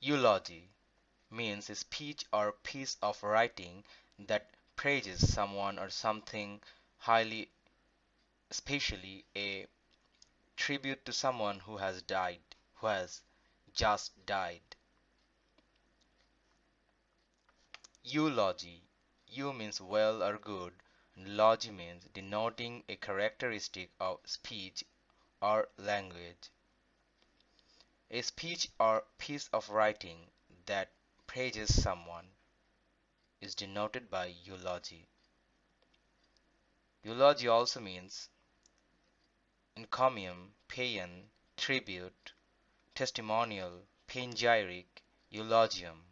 Eulogy means a speech or piece of writing that praises someone or something highly, especially a tribute to someone who has died, who has just died. Eulogy. Eu means well or good, and logy means denoting a characteristic of speech or language. A speech or piece of writing that praises someone is denoted by eulogy. Eulogy also means encomium, paean, tribute, testimonial, panegyric, eulogium.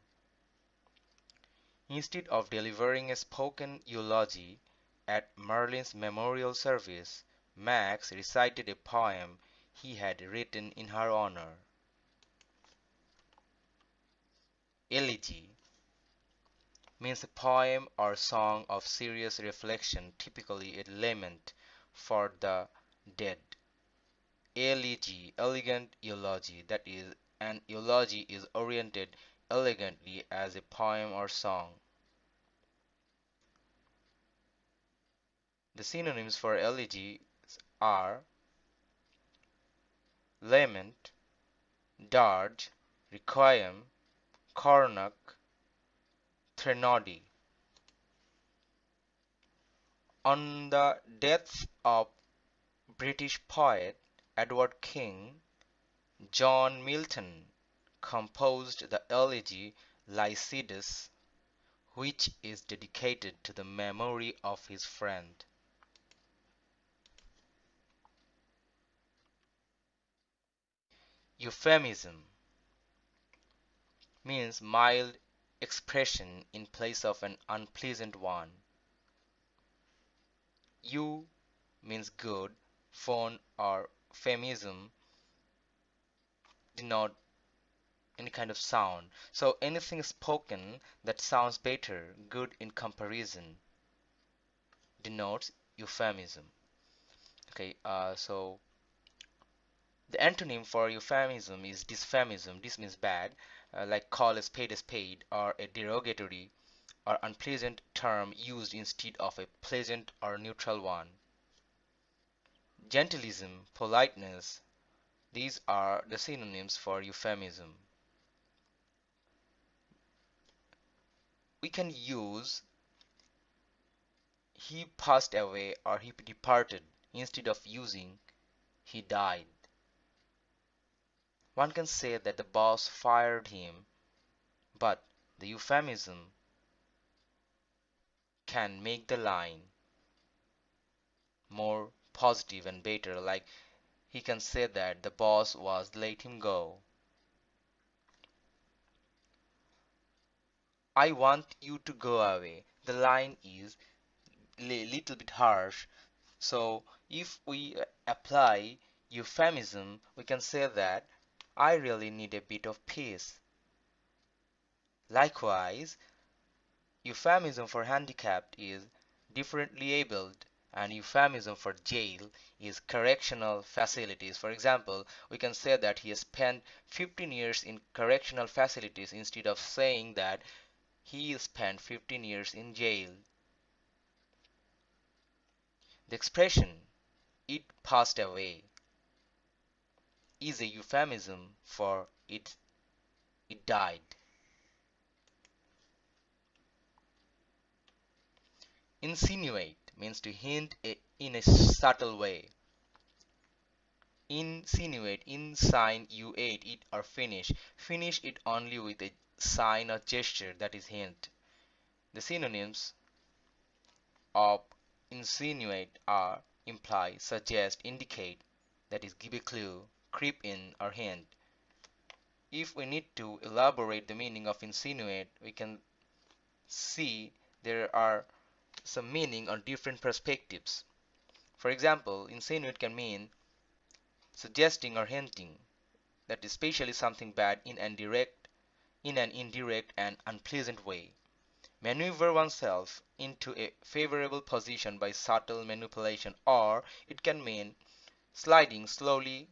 Instead of delivering a spoken eulogy at Merlin's memorial service, Max recited a poem he had written in her honor. Elegy means a poem or song of serious reflection, typically a lament for the dead. Elegy, elegant eulogy, that is, an eulogy is oriented elegantly as a poem or song. The synonyms for elegy are lament, dirge, requiem, Coronach, Threnody. On the death of British poet Edward King, John Milton composed the elegy Lycidas, which is dedicated to the memory of his friend. Euphemism means mild expression in place of an unpleasant one. Eu means good, phone or phemism denote any kind of sound. So anything spoken that sounds better, good in comparison, denotes euphemism. Okay, uh, so the antonym for euphemism is dysphemism. This means bad uh, like call a spade a spade or a derogatory or unpleasant term used instead of a pleasant or neutral one. Genteelism, politeness, these are the synonyms for euphemism. We can use he passed away or he departed instead of using he died. One can say that the boss fired him, but the euphemism can make the line more positive and better like he can say that the boss was let him go. I want you to go away. The line is a little bit harsh. So if we apply euphemism, we can say that I really need a bit of peace. Likewise, euphemism for handicapped is differently abled and euphemism for jail is correctional facilities. For example, we can say that he spent 15 years in correctional facilities instead of saying that he spent 15 years in jail. The expression, it passed away, is a euphemism for it it died. Insinuate means to hint a, in a subtle way. Insinuate, in sign you ate it or finish. Finish it only with a sign or gesture that is hint. The synonyms of insinuate are imply, suggest, indicate, that is give a clue, creep in or hint. If we need to elaborate the meaning of insinuate, we can see there are some meaning on different perspectives. For example, insinuate can mean suggesting or hinting that especially something bad in an direct in an indirect and unpleasant way. Maneuver oneself into a favorable position by subtle manipulation or it can mean sliding slowly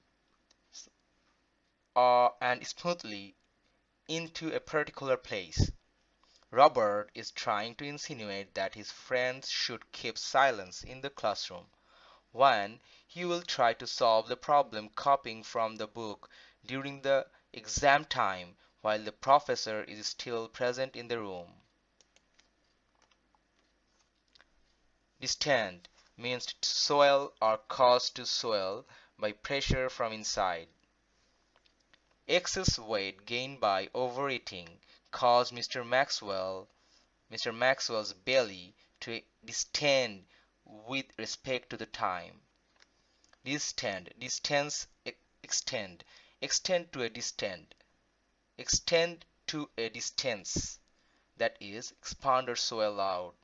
uh, and smoothly into a particular place. Robert is trying to insinuate that his friends should keep silence in the classroom when he will try to solve the problem copying from the book during the exam time while the professor is still present in the room. Distend means to swell or cause to swell by pressure from inside. Excess weight gained by overeating caused Mr. Maxwell Mr. Maxwell's belly to distend with respect to the time. Distend, distance, extend, extend to a distend, extend to a distance, that is, expand or swell out.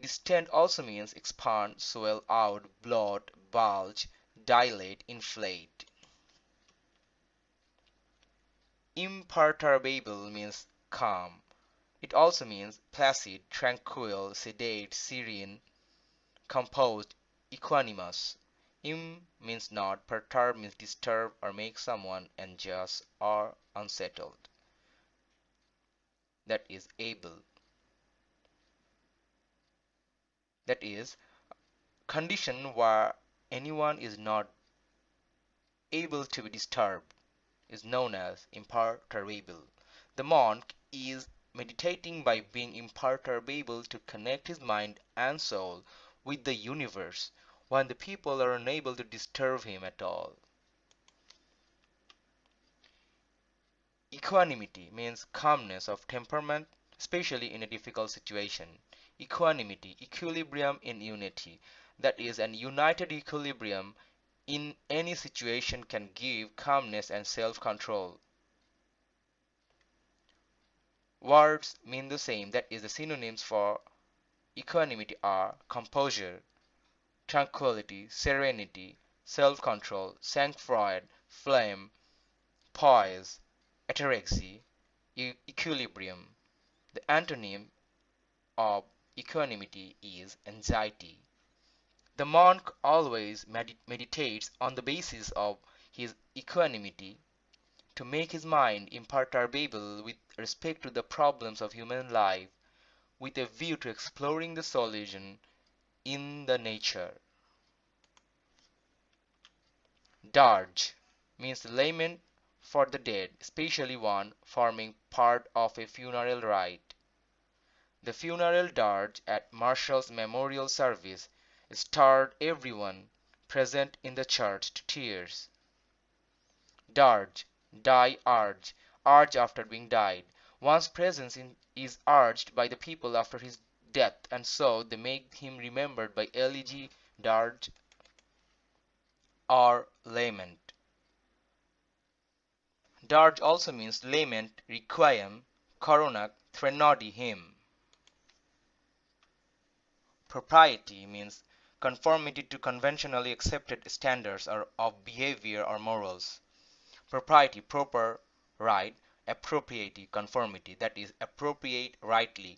Distend also means expand, swell out, bloat, bulge, dilate, inflate. Imperturbable means calm. It also means placid, tranquil, sedate, serene, composed, equanimous. Im means not, perturb means disturb or make someone anxious or unsettled. That is able. That is condition where anyone is not able to be disturbed is known as imperturbable. The monk is meditating by being imperturbable to connect his mind and soul with the universe when the people are unable to disturb him at all. Equanimity means calmness of temperament, especially in a difficult situation. Equanimity, equilibrium in unity, that is, an united equilibrium in any situation can give calmness and self-control. Words mean the same, that is, the synonyms for equanimity are composure, tranquility, serenity, self-control, sang-froid, phlegm, poise, ataraxy, e equilibrium. The antonym of equanimity is anxiety. The monk always med meditates on the basis of his equanimity to make his mind imperturbable with respect to the problems of human life, with a view to exploring the solution in the nature. Dirge means lament for the dead, especially one forming part of a funeral rite. The funeral dirge at Marshall's memorial service stirred everyone present in the church to tears. Dirge, die urge, urge after being died. One's presence in, is urged by the people after his death, and so they make him remembered by elegy, dirge, or lament. Dirge also means lament, requiem, coronach, threnody hymn. Propriety means conformity to conventionally accepted standards of behavior or morals. Propriety, proper, right, appropriate, conformity, that is, appropriate rightly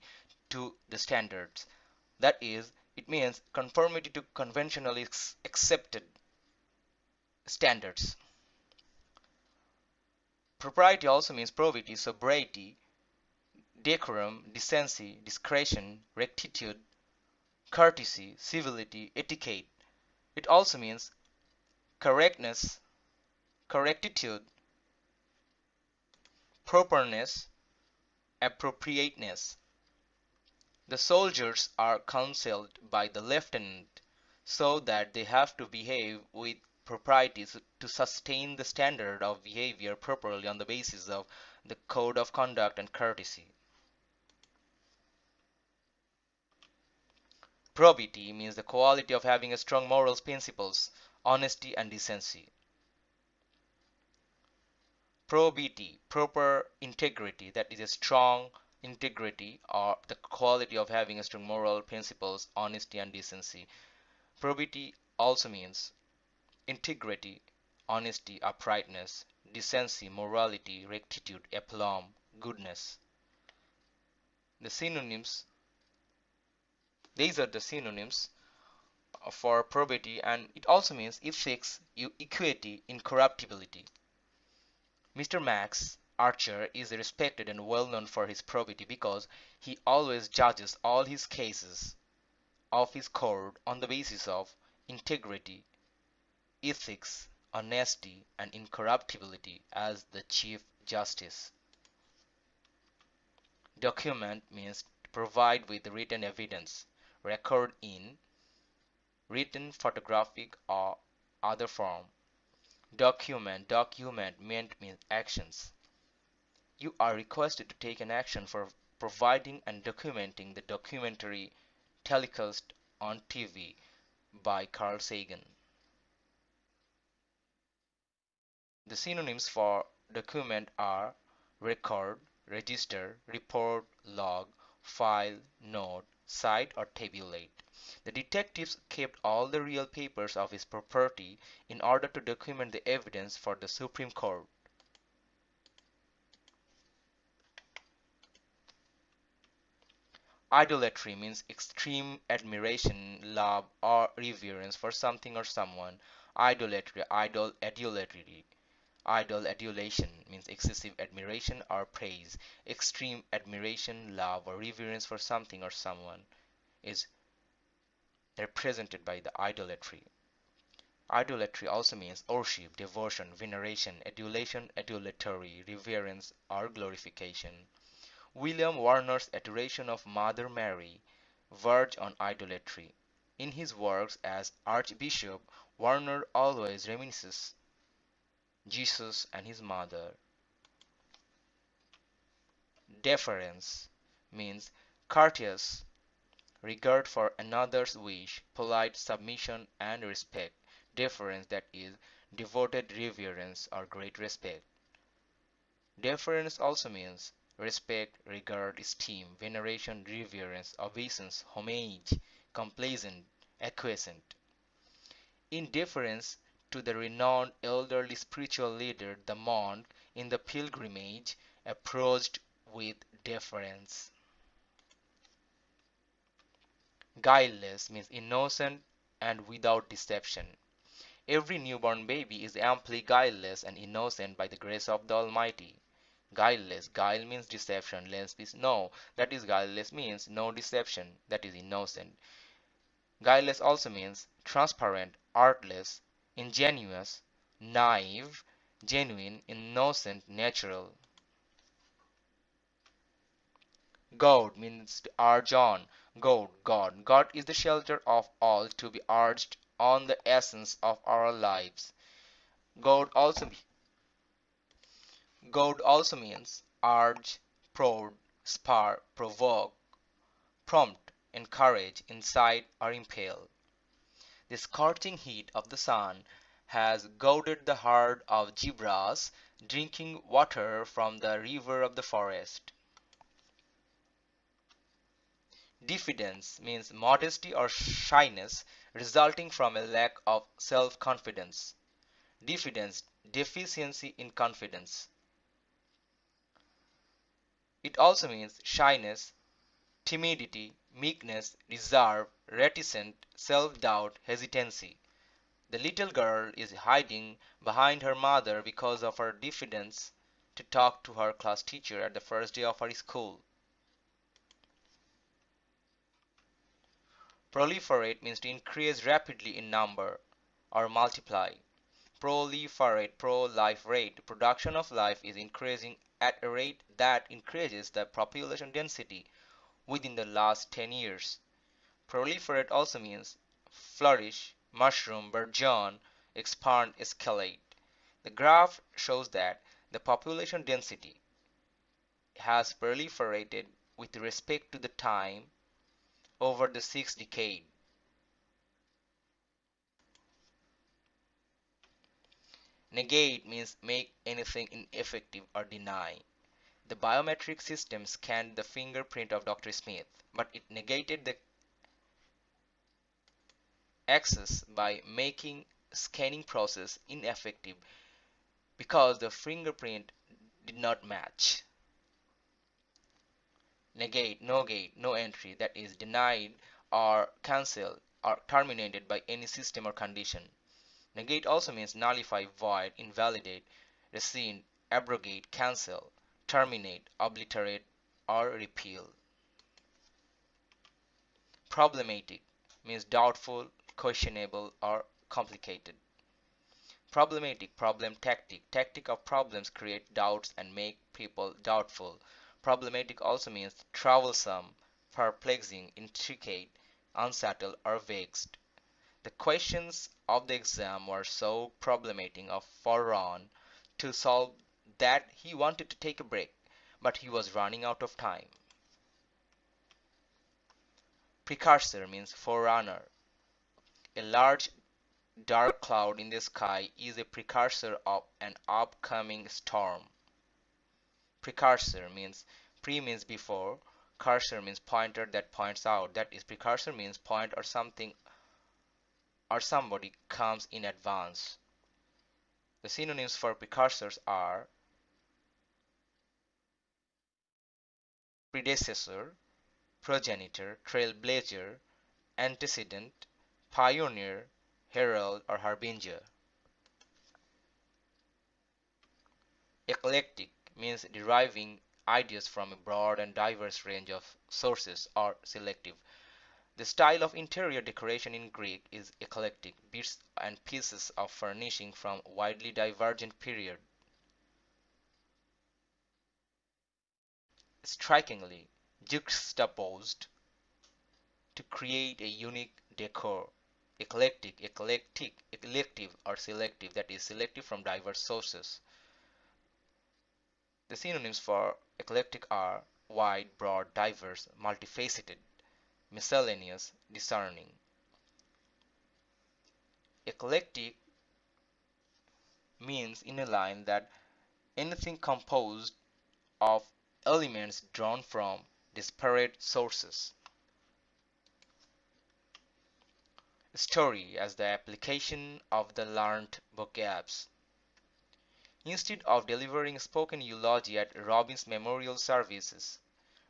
to the standards. That is, it means conformity to conventionally accepted standards. Propriety also means probity, sobriety, decorum, decency, discretion, rectitude, courtesy, civility, etiquette. It also means correctness, correctitude, properness, appropriateness. The soldiers are counseled by the lieutenant so that they have to behave with propriety to sustain the standard of behavior properly on the basis of the code of conduct and courtesy. Probity means the quality of having strong moral principles, honesty and decency. Probity, proper integrity, that is a strong integrity or the quality of having strong moral principles, honesty and decency. Probity also means integrity, honesty, uprightness, decency, morality, rectitude, aplomb, goodness. The synonyms these are the synonyms for probity and it also means ethics, equity, incorruptibility. Mr. Max Archer is respected and well known for his probity because he always judges all his cases of his court on the basis of integrity, ethics, honesty, and incorruptibility as the Chief Justice. Document means provide with written evidence, record in written, photographic, or other form. Document document meant means actions. You are requested to take an action for providing and documenting the documentary telecast on TV by Carl Sagan. The synonyms for document are record, register, report, log, file, note, cite or tabulate. The detectives kept all the real papers of his property in order to document the evidence for the Supreme Court. Idolatry means extreme admiration, love, or reverence for something or someone. Idolatry, idol, idolatry. Idol adulation means excessive admiration or praise. Extreme admiration, love, or reverence for something or someone is represented by the idolatry. Idolatry also means worship, devotion, veneration, adulation, adulatory, reverence, or glorification. William Warner's adoration of Mother Mary verged on idolatry. In his works as Archbishop, Warner always reminisces Jesus and his mother. Deference means courteous regard for another's wish, polite submission and respect. Deference that is devoted reverence or great respect. Deference also means respect, regard, esteem, veneration, reverence, obeisance, homage, complaisant, acquiescent. In deference to the renowned elderly spiritual leader, the monk in the pilgrimage approached with deference. Guileless means innocent and without deception. Every newborn baby is amply guileless and innocent by the grace of the Almighty. Guileless guile means deception. Less means no. That is guileless means no deception. That is innocent. Guileless also means transparent artless ingenuous naive genuine innocent natural. God means to urge on. God God. God is the shelter of all to be urged on the essence of our lives. God also Goad also means urge, prod, spur, provoke, prompt, encourage, incite, or impel. The scorching heat of the sun has goaded the herd of zebras drinking water from the river of the forest. Diffidence means modesty or shyness resulting from a lack of self-confidence. Diffidence, deficiency in confidence. It also means shyness, timidity, meekness, reserve, reticent, self-doubt, hesitancy. The little girl is hiding behind her mother because of her diffidence to talk to her class teacher at the first day of her school. Proliferate means to increase rapidly in number or multiply. Proliferate, pro-life rate, production of life is increasing at a rate that increases the population density within the last 10 years. Proliferate also means flourish, mushroom, burgeon, expand, escalate. The graph shows that the population density has proliferated with respect to the time over the six decade. Negate means make anything ineffective or deny. The biometric system scanned the fingerprint of Dr. Smith, but it negated the access by making scanning process ineffective because the fingerprint did not match. Negate, no gate, no entry that is denied or cancelled or terminated by any system or condition. Negate also means nullify, void, invalidate, rescind, abrogate, cancel, terminate, obliterate, or repeal. Problematic means doubtful, questionable, or complicated. Problematic, problem tactic. Tactic of problems create doubts and make people doubtful. Problematic also means troublesome, perplexing, intricate, unsettled, or vexed. The questions of the exam were so problematic for Ron to solve that he wanted to take a break, but he was running out of time. Precursor means forerunner. A large dark cloud in the sky is a precursor of an upcoming storm. Precursor means pre means before, cursor means pointer that points out. That is precursor means point or something or somebody comes in advance. The synonyms for precursors are predecessor, progenitor, trailblazer, antecedent, pioneer, herald, or harbinger. Eclectic means deriving ideas from a broad and diverse range of sources or selective. The style of interior decoration in Greek is eclectic, bits and pieces of furnishing from widely divergent periods. Strikingly juxtaposed to create a unique decor. Eclectic, eclectic, elective or selective that is selective from diverse sources. The synonyms for eclectic are wide, broad, diverse, multifaceted miscellaneous, discerning. Eclectic means in a line that anything composed of elements drawn from disparate sources. Story as the application of the learned vocabs. Instead of delivering spoken eulogy at Robin's memorial services,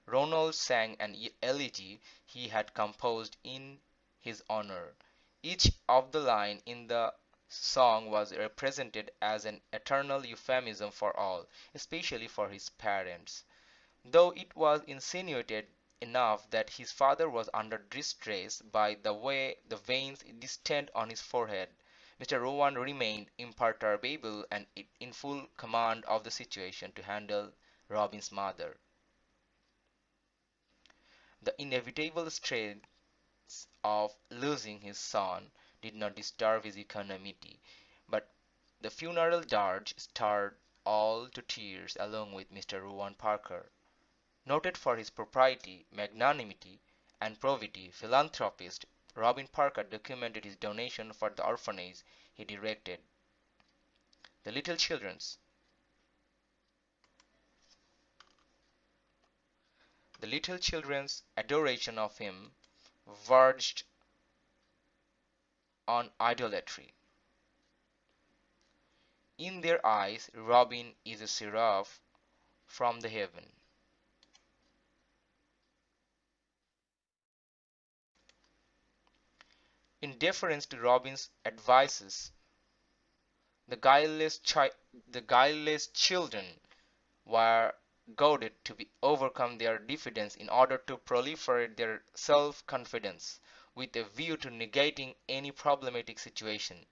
Ronald sang an elegy he had composed in his honor. Each of the line in the song was represented as an eternal euphemism for all, especially for his parents. Though it was insinuated enough that his father was under distress by the way the veins distended on his forehead, Mr. Rowan remained imperturbable and in full command of the situation to handle Robin's mother. The inevitable strains of losing his son did not disturb his equanimity, but the funeral dirge stirred all to tears along with Mr. Rowan Parker. Noted for his propriety, magnanimity, and probity, philanthropist Robin Parker documented his donation for the orphanage he directed. The Little Children's The little children's adoration of him verged on idolatry. In their eyes, Robin is a seraph from the heaven. In deference to Robin's advices, the guileless, the guileless children were goaded to be overcome their diffidence in order to proliferate their self-confidence with a view to negating any problematic situation.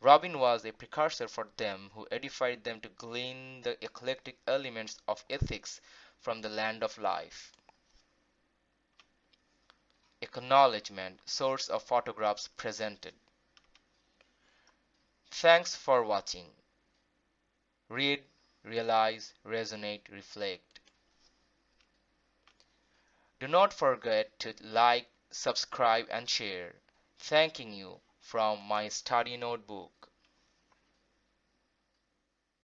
Robin was a precursor for them who edified them to glean the eclectic elements of ethics from the land of life. Acknowledgement Source of photographs presented. Thanks for watching. Read realize, resonate, reflect. Do not forget to like, subscribe and share. Thanking you from my study notebook.